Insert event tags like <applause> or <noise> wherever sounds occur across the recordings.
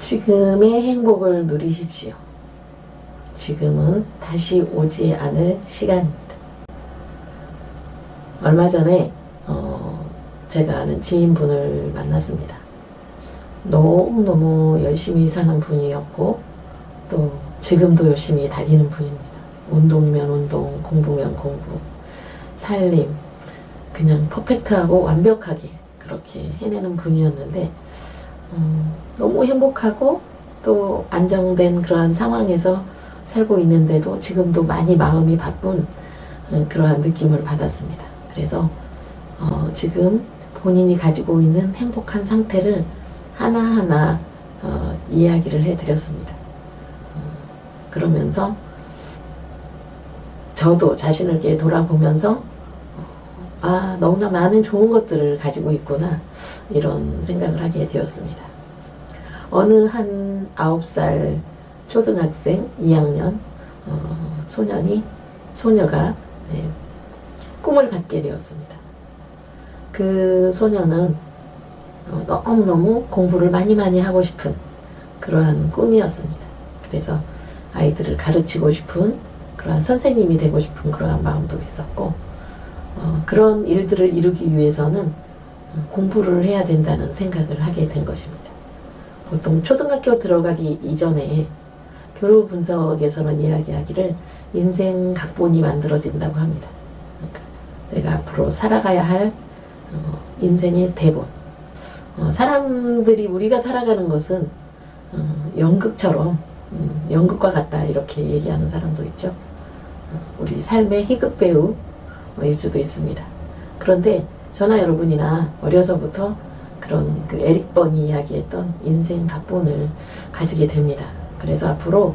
지금의 행복을 누리십시오. 지금은 다시 오지 않을 시간입니다. 얼마 전에 어, 제가 아는 지인분을 만났습니다. 너무너무 열심히 사는 분이었고 또 지금도 열심히 달리는 분입니다. 운동이면 운동, 공부면 공부, 살림 그냥 퍼펙트하고 완벽하게 그렇게 해내는 분이었는데 음, 너무 행복하고 또 안정된 그러한 상황에서 살고 있는데도 지금도 많이 마음이 바쁜 어, 그러한 느낌을 받았습니다. 그래서 어, 지금 본인이 가지고 있는 행복한 상태를 하나하나 어, 이야기를 해드렸습니다. 어, 그러면서 저도 자신을 돌아보면서 어, 아 너무나 많은 좋은 것들을 가지고 있구나 이런 생각을 하게 되었습니다. 어느 한 9살 초등학생 2학년 어, 소년이 소녀가 네, 꿈을 갖게 되었습니다. 그 소녀는 어, 너무너무 공부를 많이 많이 하고 싶은 그러한 꿈이었습니다. 그래서 아이들을 가르치고 싶은 그러한 선생님이 되고 싶은 그러한 마음도 있었고 어, 그런 일들을 이루기 위해서는 공부를 해야 된다는 생각을 하게 된 것입니다. 보통 초등학교 들어가기 이전에 교류 분석에서는 이야기하기를 인생 각본이 만들어진다고 합니다. 그러니까 내가 앞으로 살아가야 할 어, 인생의 대본. 어, 사람들이 우리가 살아가는 것은 어, 연극처럼 음, 연극과 같다 이렇게 얘기하는 사람도 있죠. 어, 우리 삶의 희극 배우일 수도 있습니다. 그런데 저나 여러분이나 어려서부터 그런 그 에릭 번이 이야기했던 인생 각본을 가지게 됩니다. 그래서 앞으로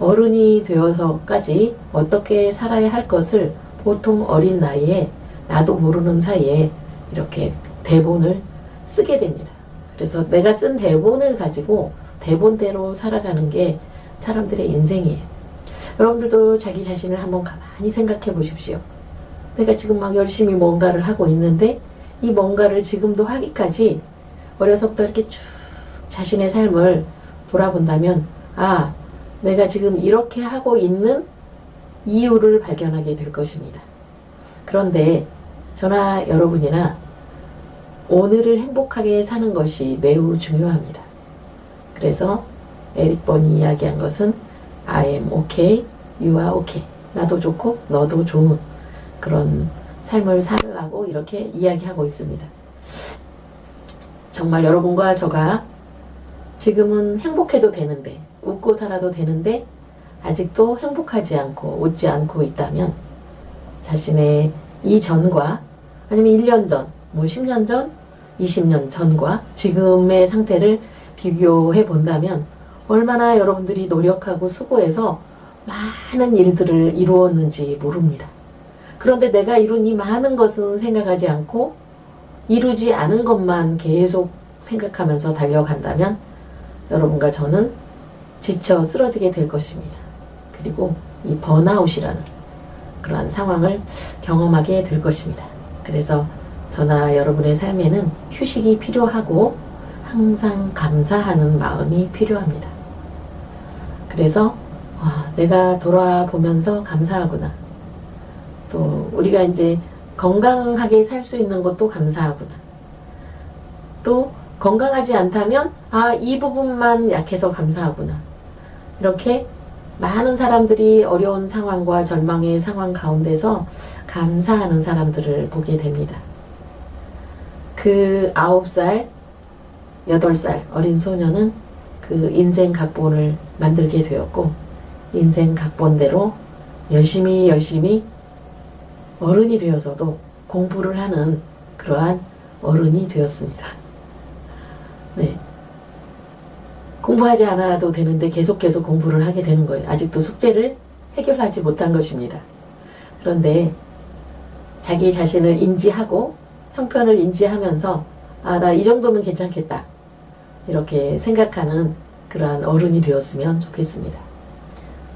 어른이 되어서까지 어떻게 살아야 할 것을 보통 어린 나이에 나도 모르는 사이에 이렇게 대본을 쓰게 됩니다. 그래서 내가 쓴 대본을 가지고 대본대로 살아가는 게 사람들의 인생이에요. 여러분들도 자기 자신을 한번 가만히 생각해 보십시오. 내가 지금 막 열심히 뭔가를 하고 있는데 이 뭔가를 지금도 하기까지 어려서부터 이렇게 쭉 자신의 삶을 돌아본다면 아 내가 지금 이렇게 하고 있는 이유를 발견하게 될 것입니다. 그런데 저나 여러분이나 오늘을 행복하게 사는 것이 매우 중요합니다. 그래서 에릭 번이 이야기한 것은 I am okay, you are okay. 나도 좋고 너도 좋은 그런 삶을 살라고 이렇게 이야기하고 있습니다. 정말 여러분과 저가 지금은 행복해도 되는데 웃고 살아도 되는데 아직도 행복하지 않고 웃지 않고 있다면 자신의 이전과 아니면 1년 전, 뭐 10년 전, 20년 전과 지금의 상태를 비교해 본다면 얼마나 여러분들이 노력하고 수고해서 많은 일들을 이루었는지 모릅니다. 그런데 내가 이룬 이 많은 것은 생각하지 않고 이루지 않은 것만 계속 생각하면서 달려간다면 여러분과 저는 지쳐 쓰러지게 될 것입니다. 그리고 이 번아웃이라는 그러한 상황을 경험하게 될 것입니다. 그래서 저나 여러분의 삶에는 휴식이 필요하고 항상 감사하는 마음이 필요합니다. 그래서 와, 내가 돌아보면서 감사하구나. 또 우리가 이제 건강하게 살 수 있는 것도 감사하구나. 또 건강하지 않다면 아 이 부분만 약해서 감사하구나. 이렇게 많은 사람들이 어려운 상황과 절망의 상황 가운데서 감사하는 사람들을 보게 됩니다. 그 9살, 8살 어린 소녀는 그 인생 각본을 만들게 되었고 인생 각본대로 열심히 열심히 어른이 되어서도 공부를 하는 그러한 어른이 되었습니다. 네. 공부하지 않아도 되는데 계속 계속 공부를 하게 되는 거예요. 아직도 숙제를 해결하지 못한 것입니다. 그런데 자기 자신을 인지하고 형편을 인지하면서 아, 나 이 정도면 괜찮겠다. 이렇게 생각하는 그러한 어른이 되었으면 좋겠습니다.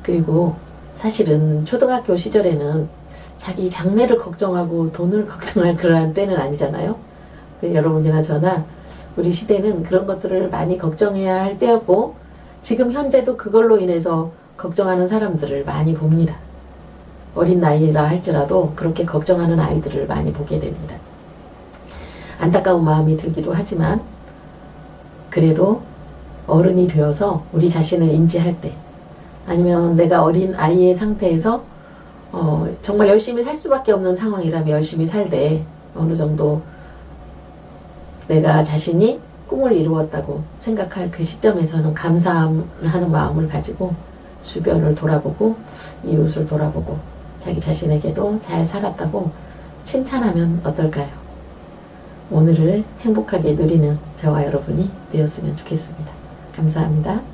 그리고 사실은 초등학교 시절에는 자기 장래를 걱정하고 돈을 <laughs> 걱정할 그러한 때는 아니잖아요. 여러분이나 저나 우리 시대는 그런 것들을 많이 걱정해야 할 때였고 지금 현재도 그걸로 인해서 걱정하는 사람들을 많이 봅니다. 어린 나이라 할지라도 그렇게 걱정하는 아이들을 많이 보게 됩니다. 안타까운 마음이 들기도 하지만 그래도 어른이 되어서 우리 자신을 인지할 때 아니면 내가 어린 아이의 상태에서 어, 정말 열심히 살 수밖에 없는 상황이라면 열심히 살되 어느 정도 내가 자신이 꿈을 이루었다고 생각할 그 시점에서는 감사하는 마음을 가지고 주변을 돌아보고 이웃을 돌아보고 자기 자신에게도 잘 살았다고 칭찬하면 어떨까요? 오늘을 행복하게 누리는 저와 여러분이 되었으면 좋겠습니다. 감사합니다.